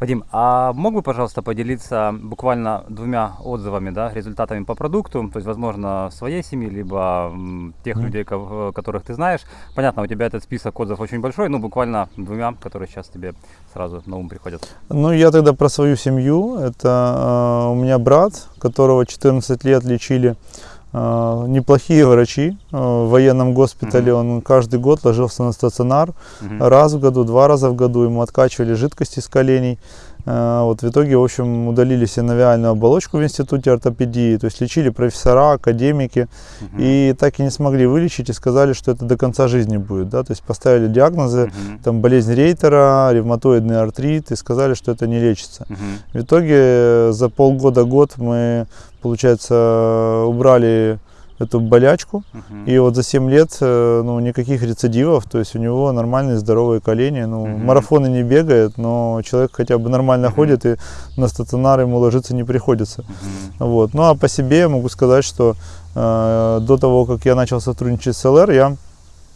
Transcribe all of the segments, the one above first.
Вадим, а мог бы, пожалуйста, поделиться буквально двумя отзывами, да, результатами по продукту, то есть, возможно, своей семьи, либо тех людей, ко- которых ты знаешь. Понятно, у тебя этот список отзывов очень большой, ну, буквально двумя, которые сейчас тебе сразу на ум приходят. Ну, я тогда про свою семью. Это э, у меня брат, которого 14 лет лечили э, неплохие врачи э, в военном госпитале. Он каждый год ложился на стационар. Мгм. Раз в году, два раза в году ему откачивали жидкости из коленей. Э, Вот в итоге, в общем, удалили синовиальную оболочку в институте ортопедии, то есть лечили профессора, академики, Мгм. и так и не смогли вылечить, и сказали, что это до конца жизни будет, да, то есть поставили диагнозы, Мгм. там болезнь Рейтера, ревматоидный артрит, и сказали, что это не лечится. Мгм. В итоге э, за полгода-год мы, получается, убрали эту болячку, Мгм. и вот за 7 лет э, ну, никаких рецидивов, то есть у него нормальные здоровые колени. Ну, Мгм. марафоны не бегает, но человек хотя бы нормально Мгм. ходит, и на стационар ему ложиться не приходится. Мгм. Вот. Ну а по себе я могу сказать, что э, до того, как я начал сотрудничать с ЛР, я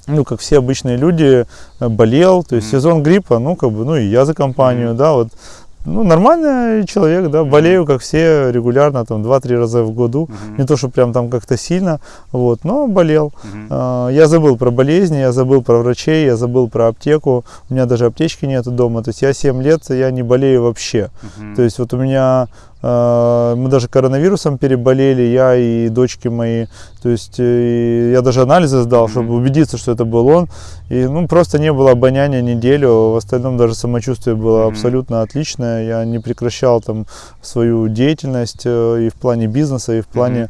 ну, как все обычные люди, э, болел, то есть Мгм. сезон гриппа, ну, как бы, ну, и я за компанию, Мгм. да, вот, ну, нормальный человек, да, болею, как все, регулярно, там, 2-3 раза в году, Мгм. не то, что прям там как-то сильно, вот, но болел. Мгм. А, Я забыл про болезни, я забыл про врачей, я забыл про аптеку, у меня даже аптечки нету дома, то есть я 7 лет, я не болею вообще, Мгм. то есть вот у меня мы даже коронавирусом переболели, я и дочки мои. То есть э, я даже анализы сдал, чтобы убедиться, что это был он. И ну просто не было обоняния неделю. В остальном даже самочувствие было абсолютно отличное. Я не прекращал там свою деятельность э, и в плане бизнеса, и в плане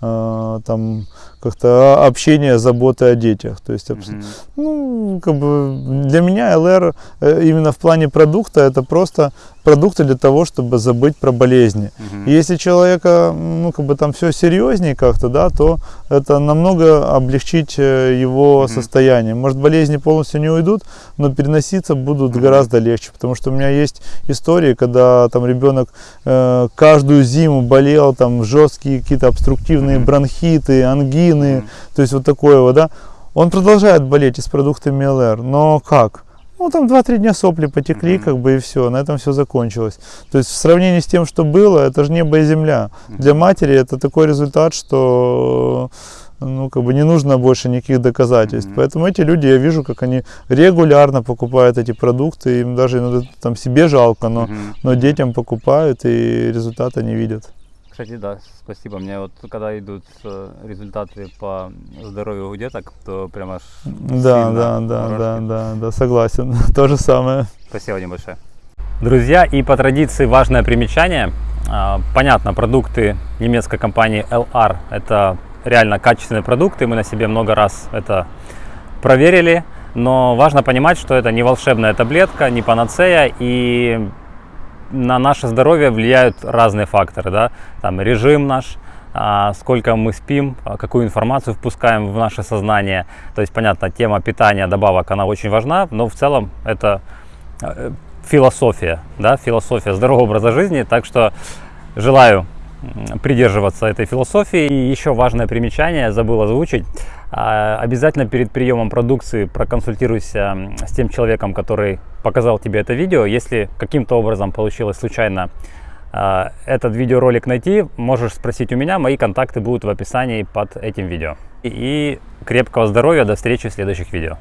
э, там как-то общения, заботы о детях. То есть Мгм. ну, как бы для меня ЛР э, именно в плане продукта это просто продукты для того, чтобы забыть про болезни. И Если человека, ну, как бы там все серьезнее как-то, да, то это намного облегчить э, его Мгм. состояние. Может, болезни полностью не уйдут, но переноситься будут Мгм. гораздо легче. Потому что у меня есть истории, когда там ребенок э, каждую зиму болел, там жесткие какие-то обструктивные Мгм. бронхиты, ангины, Мгм. то есть вот такое вот, да. Он продолжает болеть и с продуктами ЛР, но как? Ну, там 2-3 дня сопли потекли, Мгм. как бы, и все, на этом все закончилось. То есть в сравнении с тем, что было, это же небо и земля. Для матери это такой результат, что ну, как бы не нужно больше никаких доказательств. Мгм. Поэтому эти люди, я вижу, как они регулярно покупают эти продукты, им даже иногда там себе жалко, но, Мгм. но детям покупают и результата не видят. Кстати, да, спасибо. Мне вот когда идут э, результаты по здоровью у деток, то прям аж Да, сильно да, да, да, да, да, согласен. То же самое. Спасибо, Вадим, большое. Друзья, и по традиции важное примечание. А, Понятно, продукты немецкой компании LR – это реально качественные продукты. Мы на себе много раз это проверили. Но важно понимать, что это не волшебная таблетка, не панацея. И на наше здоровье влияют разные факторы. Да? Там режим наш, а, сколько мы спим, а, какую информацию впускаем в наше сознание. То есть, понятно, тема питания, добавок, она очень важна, но в целом это э, философия, да, философия здорового образа жизни. Так что желаю придерживаться этой философии. И еще важное примечание, забыл озвучить. А, Обязательно перед приемом продукции проконсультируйся с тем человеком, который показал тебе это видео. Если каким-то образом получилось случайно а, этот видеоролик найти, можешь спросить у меня. Мои контакты будут в описании под этим видео. И крепкого здоровья, до встречи в следующих видео.